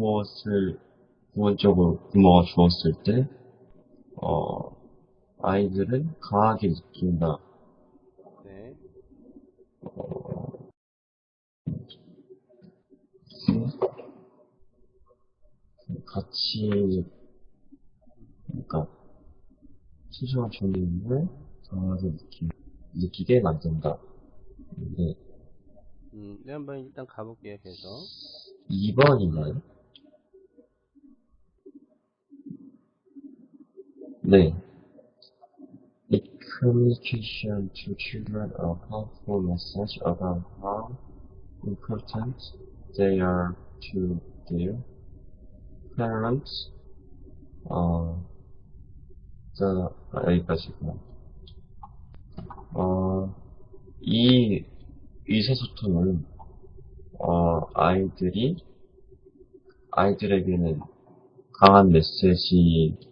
무엇 무엇을 부분적으로 부모가 주었을 때, 어, 아이들은 강하게 느낀다. 네. 같이, 그러니까, 소중한 존재임을 강하게 느끼, 느끼게 만든다. 네. 음, 네, 한번 일단 가볼게요, 계속. 2번이나요? 네. It communication to children a powerful message about how important they are to their parents. 어, 자, 아, 여기까지고. 어, 이 의사소통은, 어, 아이들이, 아이들에게는 강한 메시지